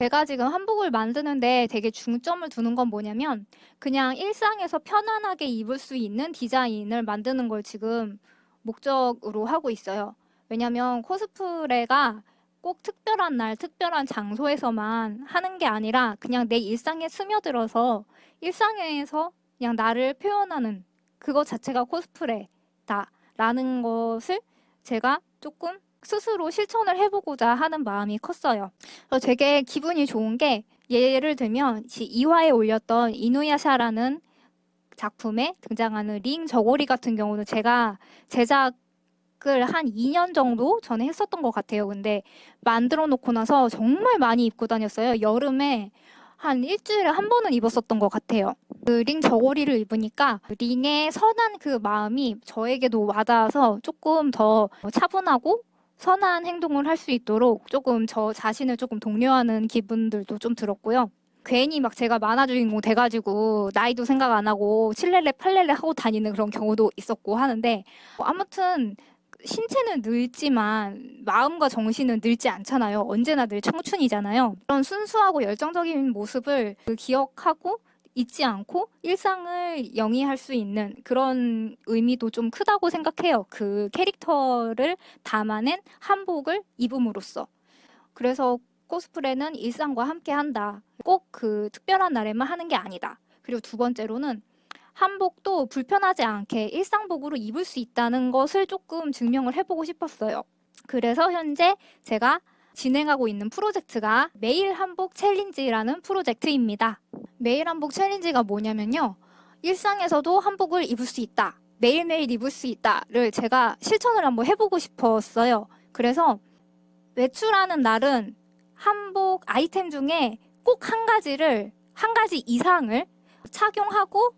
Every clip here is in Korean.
제가 지금 한복을 만드는데 되게 중점을 두는 건 뭐냐면 그냥 일상에서 편안하게 입을 수 있는 디자인을 만드는 걸 지금 목적으로 하고 있어요. 왜냐면 코스프레가 꼭 특별한 날, 특별한 장소에서만 하는 게 아니라 그냥 내 일상에 스며들어서 일상에서 그냥 나를 표현하는 그것 자체가 코스프레다라는 것을 제가 조금 스스로 실천을 해보고자 하는 마음이 컸어요. 되게 기분이 좋은 게 예를 들면 2화에 올렸던 이누야샤라는 작품에 등장하는 링 저고리 같은 경우는 제가 제작 을 한 2년 정도 전에 했었던 것 같아요. 근데 만들어 놓고 나서 정말 많이 입고 다녔어요. 여름에 한 일주일에 한 번은 입었었던 것 같아요. 그 링 저고리를 입으니까 링의 선한 그 마음이 저에게도 와닿아서 조금 더 차분하고 선한 행동을 할 수 있도록 조금 저 자신을 조금 독려하는 기분들도 좀 들었고요. 괜히 막 제가 만화 주인공 돼가지고 나이도 생각 안 하고 칠렐레 팔렐레 하고 다니는 그런 경우도 있었고 하는데 뭐 아무튼 신체는 늙지만 마음과 정신은 늙지 않잖아요. 언제나 늘 청춘이잖아요. 그런 순수하고 열정적인 모습을 그 기억하고 잊지 않고 일상을 영위할 수 있는 그런 의미도 좀 크다고 생각해요. 그 캐릭터를 담아낸 한복을 입음으로써. 그래서 코스프레는 일상과 함께 한다. 꼭 그 특별한 날에만 하는 게 아니다. 그리고 두 번째로는 한복도 불편하지 않게 일상복으로 입을 수 있다는 것을 조금 증명을 해보고 싶었어요. 그래서 현재 제가 진행하고 있는 프로젝트가 매일 한복 챌린지라는 프로젝트입니다. 매일 한복 챌린지가 뭐냐면요. 일상에서도 한복을 입을 수 있다. 매일매일 입을 수 있다를 제가 실천을 한번 해보고 싶었어요. 그래서 외출하는 날은 한복 아이템 중에 꼭 한 가지를, 한 가지 이상을 착용하고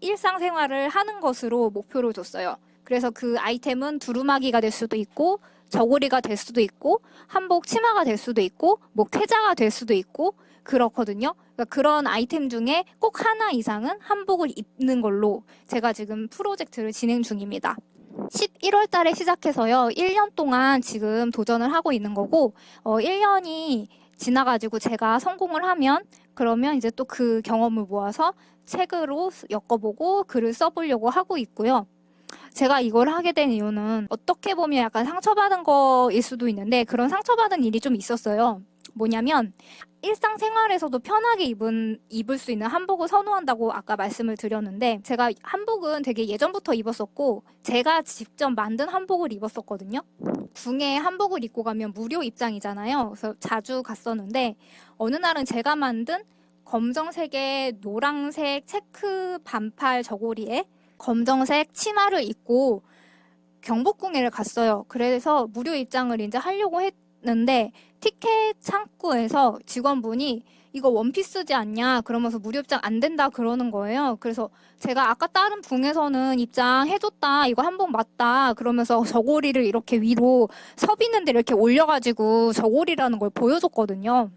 일상생활을 하는 것으로 목표를 뒀어요. 그래서 그 아이템은 두루마기가 될 수도 있고 저고리가 될 수도 있고 한복 치마가 될 수도 있고 뭐 쾌자가 될 수도 있고 그렇거든요. 그러니까 그런 아이템 중에 꼭 하나 이상은 한복을 입는 걸로 제가 지금 프로젝트를 진행 중입니다. 11월 달에 시작해서요. 1년 동안 지금 도전을 하고 있는 거고 어, 1년이 지나가지고 제가 성공을 하면 그러면 이제 또 그 경험을 모아서 책으로 엮어보고 글을 써보려고 하고 있고요. 제가 이걸 하게 된 이유는 어떻게 보면 약간 상처받은 거일 수도 있는데 그런 상처받은 일이 좀 있었어요. 뭐냐면 일상생활에서도 편하게 입은, 입을 수 있는 한복을 선호한다고 아까 말씀을 드렸는데 제가 한복은 되게 예전부터 입었었고 제가 직접 만든 한복을 입었었거든요. 궁에 한복을 입고 가면 무료 입장이잖아요. 그래서 자주 갔었는데 어느 날은 제가 만든 검정색의 노랑색 체크 반팔 저고리에 검정색 치마를 입고 경복궁에를 갔어요. 그래서 무료 입장을 이제 하려고 했는데 티켓 창구에서 직원분이 이거 원피스지 않냐 그러면서 무료 입장 안 된다 그러는 거예요. 그래서 제가 아까 다른 붕에서는 입장 해줬다 이거 한복 맞다 그러면서 저고리를 이렇게 위로 섭있는데 이렇게 올려가지고 저고리라는 걸 보여줬거든요.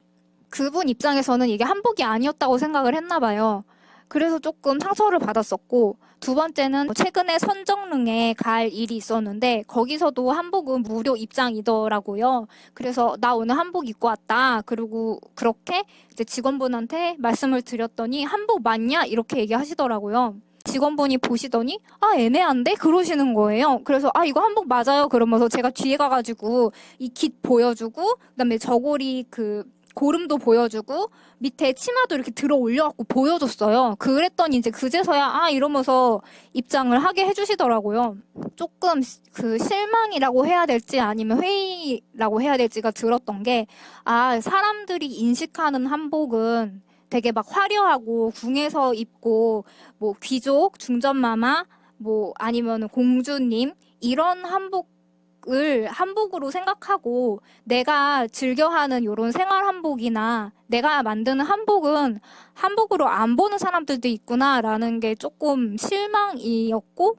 그분 입장에서는 이게 한복이 아니었다고 생각을 했나 봐요. 그래서 조금 상처를 받았었고 두 번째는 최근에 선정릉에 갈 일이 있었는데 거기서도 한복은 무료 입장이더라고요. 그래서 나 오늘 한복 입고 왔다. 그리고 그렇게 이제 직원분한테 말씀을 드렸더니 한복 맞냐 이렇게 얘기하시더라고요. 직원분이 보시더니 아 애매한데 그러시는 거예요. 그래서 아 이거 한복 맞아요. 그러면서 제가 뒤에 가가지고 이 깃 보여주고 그다음에 저고리 그 고름도 보여주고 밑에 치마도 이렇게 들어 올려갖고 보여줬어요. 그랬더니 이제 그제서야 아 이러면서 입장을 하게 해주시더라고요. 조금 그 실망이라고 해야 될지 아니면 회의라고 해야 될지가 들었던 게 아 사람들이 인식하는 한복은 되게 막 화려하고 궁에서 입고 뭐 귀족, 중전마마 뭐 아니면 공주님 이런 한복 을 한복으로 생각하고 내가 즐겨하는 이런 생활 한복이나 내가 만드는 한복은 한복으로 안 보는 사람들도 있구나라는 게 조금 실망이었고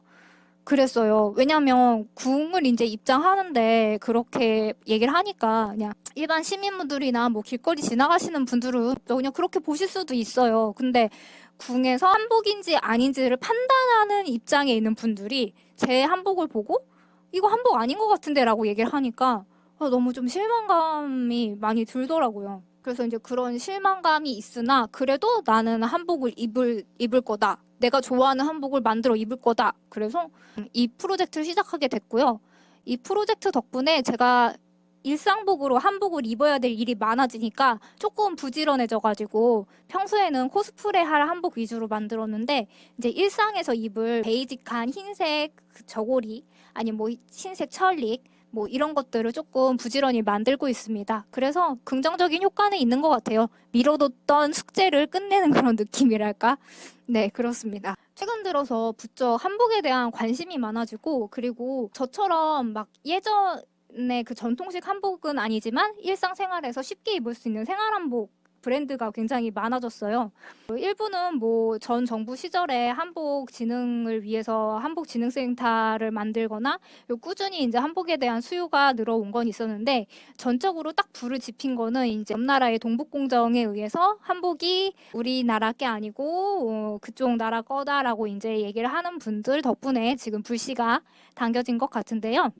그랬어요. 왜냐면 궁을 이제 입장하는데 그렇게 얘기를 하니까 그냥 일반 시민분들이나 뭐 길거리 지나가시는 분들은 그냥 그렇게 보실 수도 있어요. 근데 궁에서 한복인지 아닌지를 판단하는 입장에 있는 분들이 제 한복을 보고 이거 한복 아닌 것 같은데 라고 얘기를 하니까 아, 너무 좀 실망감이 많이 들더라고요. 그래서 이제 그런 실망감이 있으나 그래도 나는 한복을 입을 입을 거다. 내가 좋아하는 한복을 만들어 입을 거다. 그래서 이 프로젝트를 시작하게 됐고요. 이 프로젝트 덕분에 제가 일상복으로 한복을 입어야 될 일이 많아지니까 조금 부지런해져가지고 평소에는 코스프레 할 한복 위주로 만들었는데 이제 일상에서 입을 베이직한 흰색 그 저고리 아니면 뭐 흰색 철릭 뭐 이런 것들을 조금 부지런히 만들고 있습니다. 그래서 긍정적인 효과는 있는 것 같아요. 미뤄뒀던 숙제를 끝내는 그런 느낌이랄까? 네, 그렇습니다. 최근 들어서 부쩍 한복에 대한 관심이 많아지고 그리고 저처럼 막 예전 에그 전통식 한복은 아니지만 일상생활에서 쉽게 입을 수 있는 생활한복 브랜드가 굉장히 많아졌어요. 일부는 뭐 전 정부 시절에 한복 진흥을 위해서 한복 진흥센터를 만들거나 꾸준히 이제 한복에 대한 수요가 늘어온 건 있었는데 전적으로 딱 불을 지핀 거는 이제 옆나라의 동북공정에 의해서 한복이 우리나라 게 아니고 어, 그쪽 나라 거다라고 이제 얘기를 하는 분들 덕분에 지금 불씨가 당겨진 것 같은데요.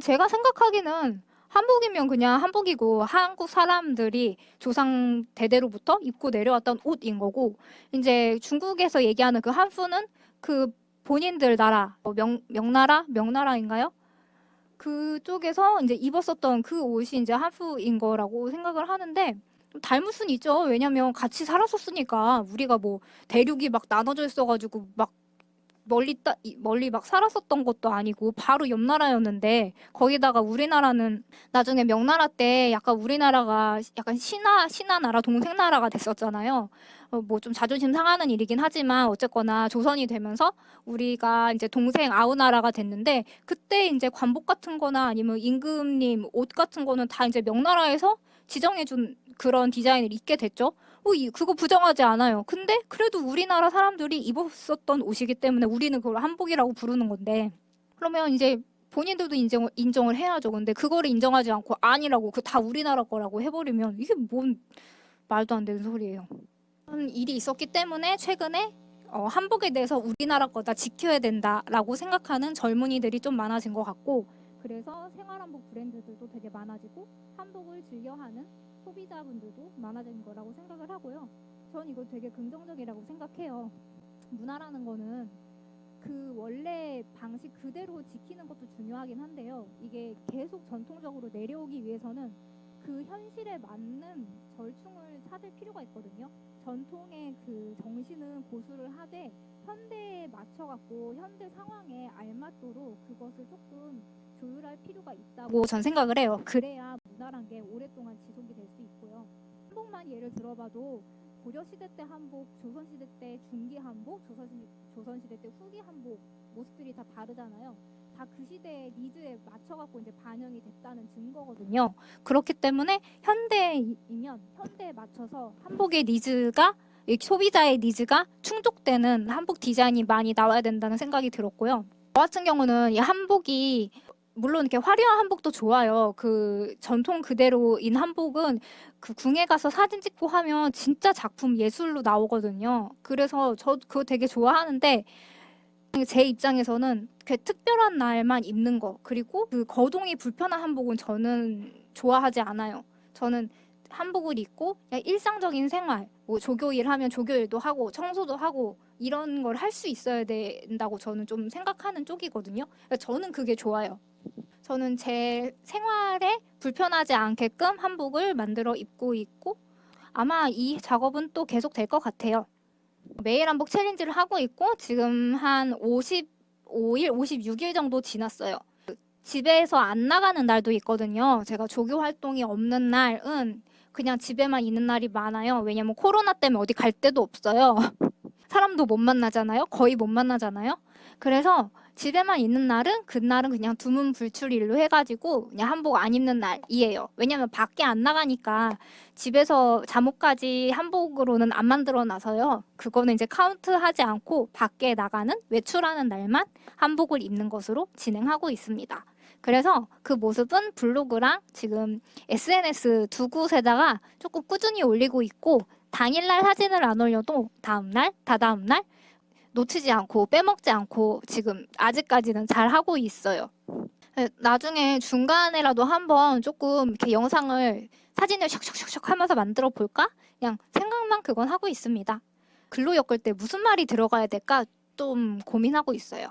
제가 생각하기는 한복이면 그냥 한복이고 한국 사람들이 조상 대대로부터 입고 내려왔던 옷인 거고 이제 중국에서 얘기하는 그 한푸는 그 본인들 나라 뭐 명, 명나라 명나라인가요? 그쪽에서 이제 입었었던 그 옷이 이제 한푸인 거라고 생각을 하는데 좀 닮을 순 있죠. 왜냐면 같이 살았었으니까 우리가 뭐 대륙이 막 나눠져 있어가지고 막 멀리 따, 이- 멀리 막 살았었던 것도 아니고 바로 옆 나라였는데 거기다가 우리나라는 나중에 명나라 때 약간 우리나라가 약간 신하 신하 나라 동생 나라가 됐었잖아요. 어, 뭐좀 자존심 상하는 일이긴 하지만 어쨌거나 조선이 되면서 우리가 이제 동생 아우 나라가 됐는데 그때 이제 관복 같은 거나 아니면 임금님 옷 같은 거는 다 이제 명나라에서 지정해 준 그런 디자인을 입게 됐죠. 어, 이, 그거 부정하지 않아요. 근데 그래도 우리나라 사람들이 입었었던 옷이기 때문에 우리는 그걸 한복이라고 부르는 건데 그러면 이제 본인들도 인정, 인정을 해야죠. 근데 그거를 인정하지 않고 아니라고 그 다 우리나라 거라고 해버리면 이게 뭔 말도 안 되는 소리예요. 그런 일이 있었기 때문에 최근에 어, 한복에 대해서 우리나라 거다 지켜야 된다라고 생각하는 젊은이들이 좀 많아진 것 같고 그래서 생활한복 브랜드들도 되게 많아지고 한복을 즐겨하는 소비자분들도 많아진 거라고 생각을 하고요. 전 이거 되게 긍정적이라고 생각해요. 문화라는 거는 그 원래 방식 그대로 지키는 것도 중요하긴 한데요. 이게 계속 전통적으로 내려오기 위해서는 그 현실에 맞는 절충을 찾을 필요가 있거든요. 전통의 그 정신은 고수를 하되 현대에 맞춰갖고 현대 상황에 알맞도록 그것을 조금 조율할 필요가 있다고 전 생각을 해요. 그래야 한복만 예를 들어봐도 고려 시대 때 한복, 조선 시대 때 중기 한복, 조선 시, 조선 시대 때 후기 한복 모습들이 다 다르잖아요. 다 그 시대의 니즈에 맞춰갖고 이제 반영이 됐다는 증거거든요. 그렇기 때문에 현대이면 현대에 맞춰서 한복의 니즈가 이 소비자의 니즈가 충족되는 한복 디자인이 많이 나와야 된다는 생각이 들었고요. 저 같은 경우는 이 한복이 물론 이렇게 화려한 한복도 좋아요. 그 전통 그대로인 한복은 그 궁에 가서 사진 찍고 하면 진짜 작품 예술로 나오거든요. 그래서 저 그거 되게 좋아하는데 제 입장에서는 그 특별한 날만 입는 거 그리고 그 거동이 불편한 한복은 저는 좋아하지 않아요. 저는 한복을 입고 일상적인 생활, 뭐 조교일 하면 조교일도 하고 청소도 하고 이런 걸 할 수 있어야 된다고 저는 좀 생각하는 쪽이거든요. 그러니까 저는 그게 좋아요. 저는 제 생활에 불편하지 않게끔 한복을 만들어 입고 있고 아마 이 작업은 또 계속 될 것 같아요. 매일 한복 챌린지를 하고 있고 지금 한 55일, 56일 정도 지났어요. 집에서 안 나가는 날도 있거든요. 제가 조교 활동이 없는 날은 그냥 집에만 있는 날이 많아요. 왜냐면 코로나 때문에 어디 갈 데도 없어요. 사람도 못 만나잖아요. 거의 못 만나잖아요. 그래서 집에만 있는 날은 그날은 그냥 두문 불출일로 해가지고 그냥 한복 안 입는 날이에요. 왜냐면 밖에 안 나가니까 집에서 잠옷까지 한복으로는 안 만들어 놔서요. 그거는 이제 카운트하지 않고 밖에 나가는 외출하는 날만 한복을 입는 것으로 진행하고 있습니다. 그래서 그 모습은 블로그랑 지금 SNS 두 곳에다가 조금 꾸준히 올리고 있고 당일날 사진을 안 올려도 다음날, 다다음날 놓치지 않고 빼먹지 않고 지금 아직까지는 잘 하고 있어요. 네, 나중에 중간에라도 한번 조금 이렇게 영상을 사진을 샥샥샥샥 하면서 만들어 볼까? 그냥 생각만 그건 하고 있습니다. 글로 엮을 때 무슨 말이 들어가야 될까 좀 고민하고 있어요.